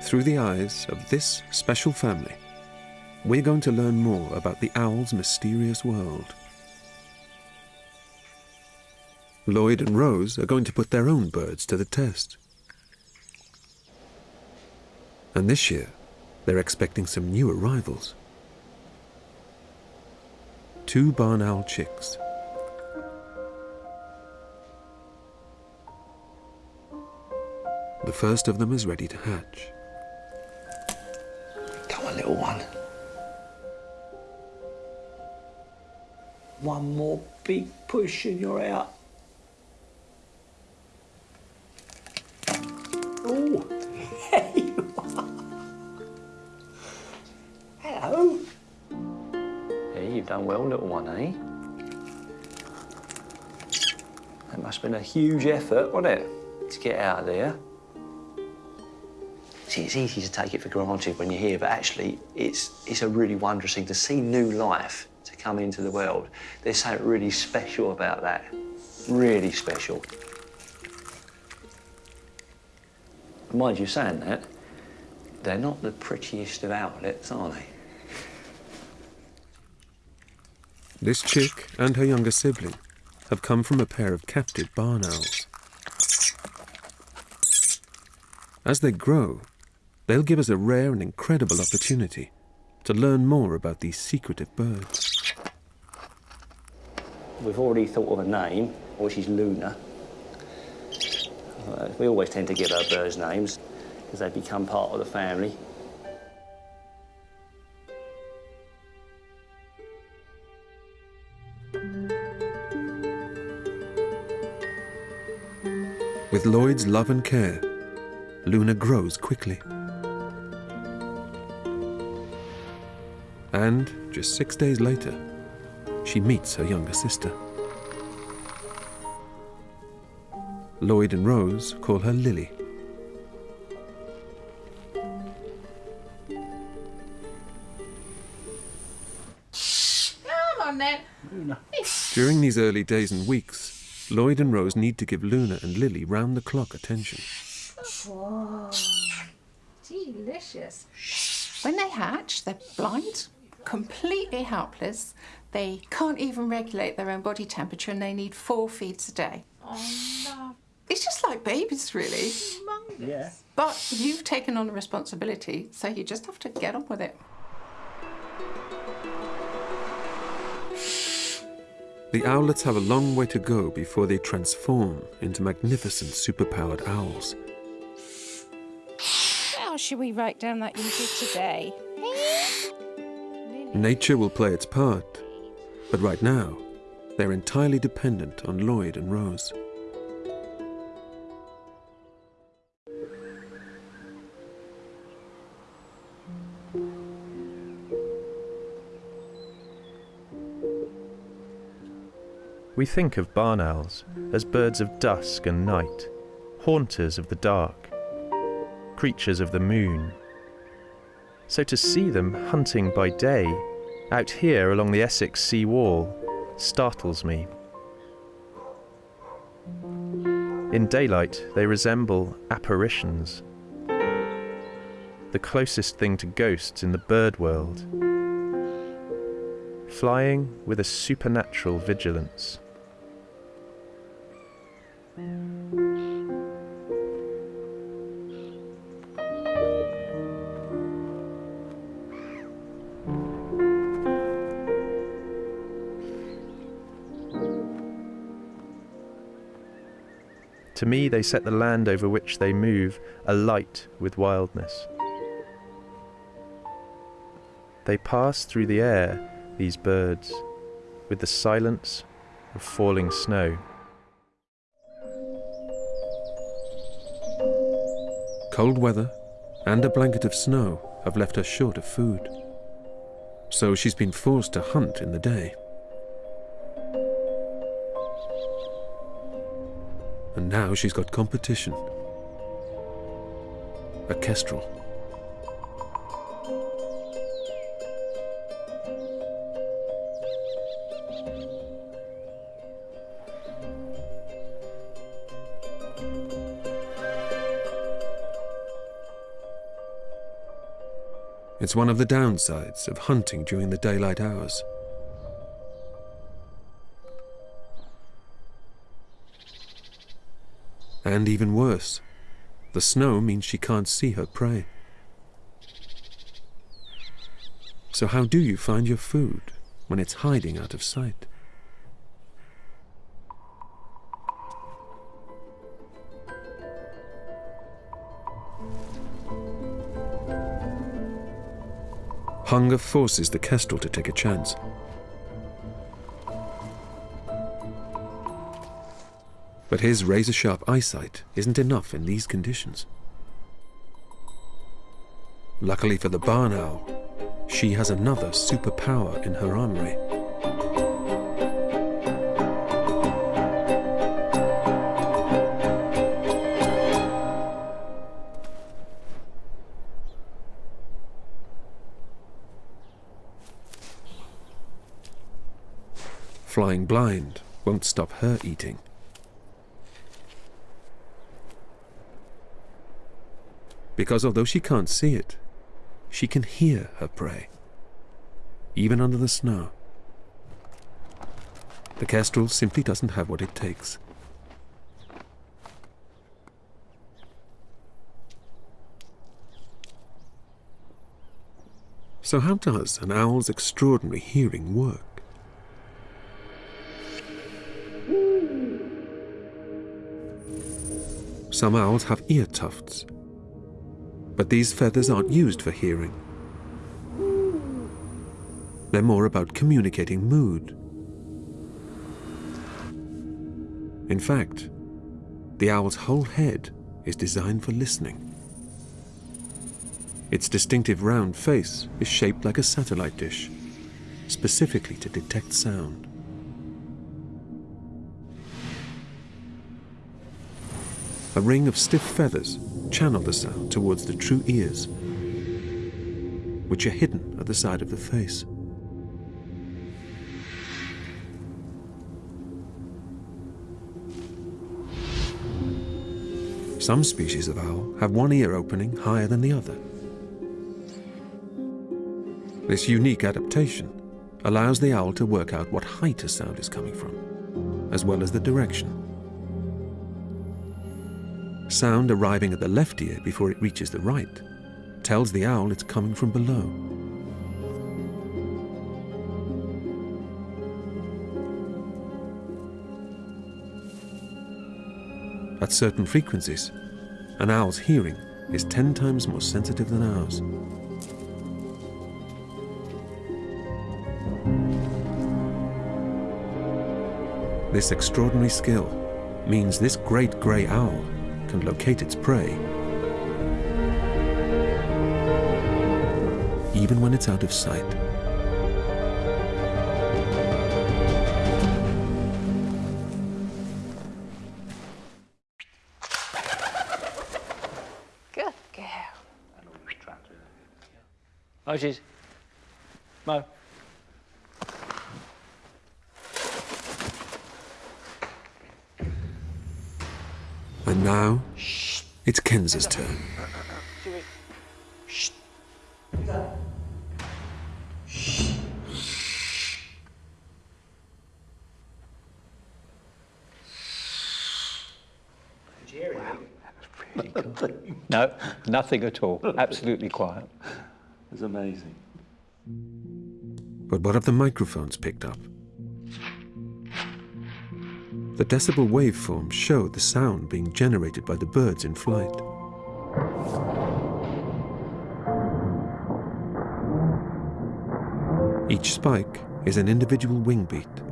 through the eyes of this special family, we're going to learn more about the owl's mysterious world. Lloyd and Rose are going to put their own birds to the test. And this year, they're expecting some new arrivals. Two barn owl chicks. The first of them is ready to hatch. Come on, little one. One more big push and you're out. Oh, there you are. Hello. Yeah, you've done well, little one, eh? That must have been a huge effort, wasn't it, to get out of there? See, it's easy to take it for granted when you're here, but actually, it's, it's a really wondrous thing to see new life to come into the world. There's something really special about that. Really special. Mind you saying that, they're not the prettiest of owlets, are they? This chick and her younger sibling have come from a pair of captive barn owls. As they grow, they'll give us a rare and incredible opportunity to learn more about these secretive birds. We've already thought of a name, which is Luna. Uh, we always tend to give our birds names because they become part of the family. With Lloyd's love and care, Luna grows quickly. And just six days later, she meets her younger sister. Lloyd and Rose call her Lily. Come on then. Luna. During these early days and weeks, Lloyd and Rose need to give Luna and Lily round the clock attention. Whoa. Delicious. When they hatch, they're blind, completely helpless. They can't even regulate their own body temperature and they need four feeds a day. Oh, love. It's just like babies, really. Yeah. But you've taken on a responsibility, so you just have to get on with it. The owlets have a long way to go before they transform into magnificent superpowered owls. How should we write down that you did today? Nature will play its part, but right now, they're entirely dependent on Lloyd and Rose. We think of barn owls as birds of dusk and night, haunters of the dark, creatures of the moon. So to see them hunting by day, out here along the Essex sea wall, startles me. In daylight, they resemble apparitions, the closest thing to ghosts in the bird world, flying with a supernatural vigilance. To me, they set the land over which they move alight with wildness. They pass through the air, these birds, with the silence of falling snow. Cold weather and a blanket of snow have left her short of food. So she's been forced to hunt in the day. And now she's got competition. A kestrel. It's one of the downsides of hunting during the daylight hours. And even worse, the snow means she can't see her prey. So how do you find your food when it's hiding out of sight? Hunger forces the kestrel to take a chance. But his razor sharp eyesight isn't enough in these conditions. Luckily for the barn owl, she has another superpower in her armory. Flying blind won't stop her eating. Because although she can't see it, she can hear her prey, even under the snow. The kestrel simply doesn't have what it takes. So how does an owl's extraordinary hearing work? Some owls have ear tufts, but these feathers aren't used for hearing. They're more about communicating mood. In fact, the owl's whole head is designed for listening. Its distinctive round face is shaped like a satellite dish, specifically to detect sound. A ring of stiff feathers channel the sound towards the true ears, which are hidden at the side of the face. Some species of owl have one ear opening higher than the other. This unique adaptation allows the owl to work out what height a sound is coming from, as well as the direction. Sound arriving at the left ear before it reaches the right tells the owl it's coming from below. At certain frequencies, an owl's hearing is 10 times more sensitive than ours. This extraordinary skill means this great grey owl can locate its prey even when it's out of sight. Good girl. Moses. Mo. And now, it's Kenza's turn. No, nothing at all. Absolutely quiet. It's amazing. But what have the microphones picked up? The decibel waveforms show the sound being generated by the birds in flight. Each spike is an individual wing beat.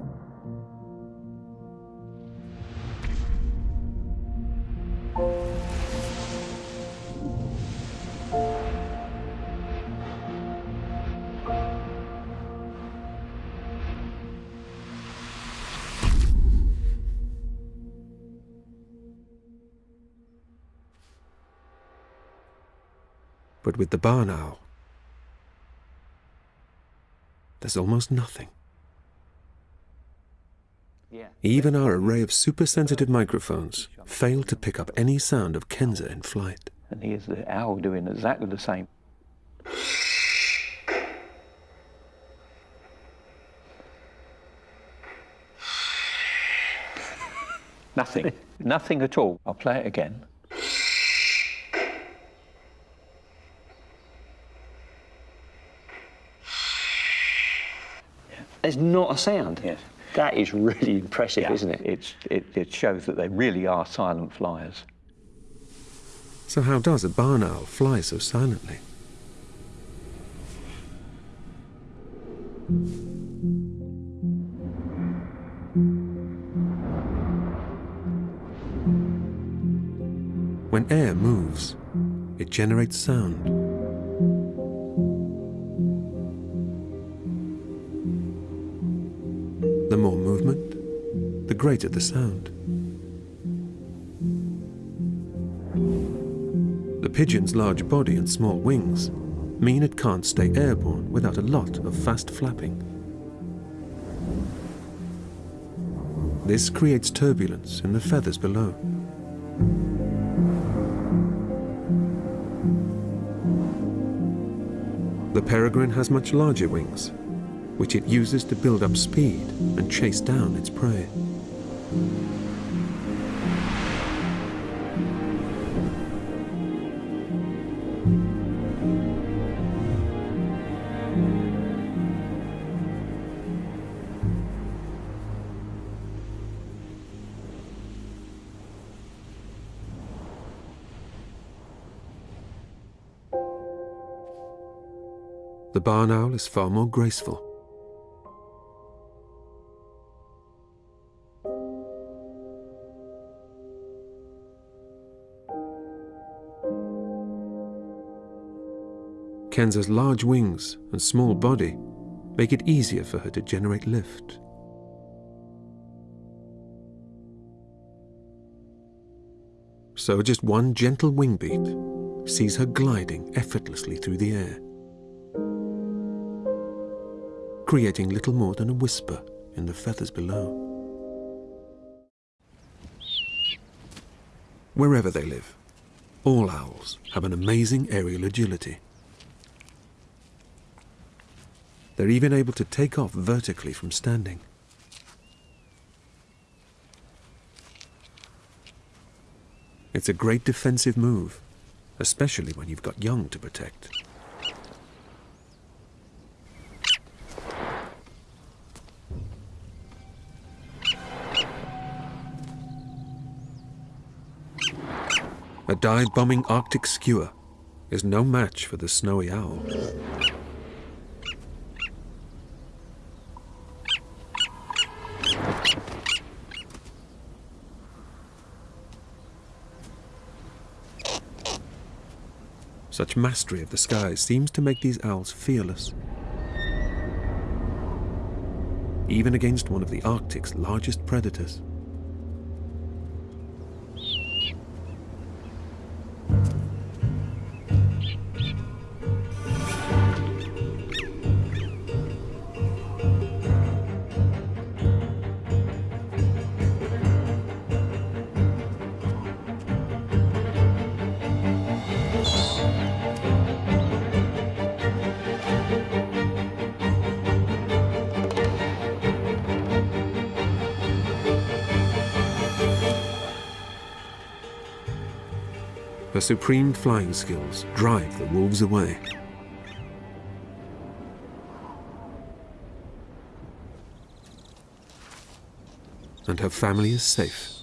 But with the barn owl. There's almost nothing. Even our array of super-sensitive microphones failed to pick up any sound of Kenza in flight. And here's the owl doing exactly the same. Nothing. Nothing at all. I'll play it again. There's not a sound. Yes. That is really impressive, Yeah, isn't it? It's, it, it shows that they really are silent flyers. So how does a barn owl fly so silently? When air moves, it generates sound. The greater the sound. The pigeon's large body and small wings mean it can't stay airborne without a lot of fast flapping. This creates turbulence in the feathers below. The peregrine has much larger wings, which it uses to build up speed and chase down its prey. The barn owl is far more graceful. Kenza's large wings and small body make it easier for her to generate lift. So just one gentle wing beat sees her gliding effortlessly through the air, creating little more than a whisper in the feathers below. Wherever they live, all owls have an amazing aerial agility. They're even able to take off vertically from standing. It's a great defensive move, especially when you've got young to protect. A dive-bombing Arctic skua is no match for the snowy owl. Such mastery of the skies seems to make these owls fearless. Even against one of the Arctic's largest predators. Her supreme flying skills drive the wolves away. And her family is safe.